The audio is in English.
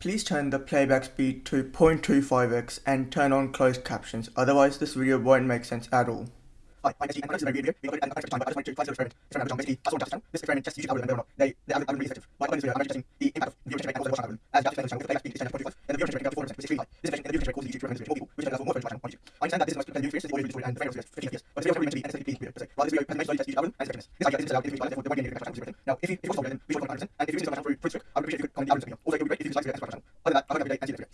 Please turn the playback speed to 0.25x and turn on closed captions, otherwise this video won't make sense at all. Hi, I'm SG, and this is a video. We got it at time, but I just wanted to try this experiment. Experiment basically, that's what I'm This experiment tests YouTube algorithm, whether or not they, the algorithm really effective. Like, on this video, I'm actually testing the impact of viewer rate and also watch algorithm. As Jack explained the channel, if the playback speed is 10 then the viewer rate goes 4%, which is extremely high. This is the viewer rate causes YouTube to recommend this video to people, which then allows more focus on YouTube. I understand that this is most because the new experience is the audio and the frame rate is 50 FPS, but this video is meant to be an video, per se. While this video has a nice test YouTube algorithm and effectiveness. This idea isn't allowed in the therefore there won't be any negative Now, if you, if you the video, then to comment 100%, and if channel through I would appreciate if you could comment video. Be could like to subscribe to my channel. Other than that, I hope you have a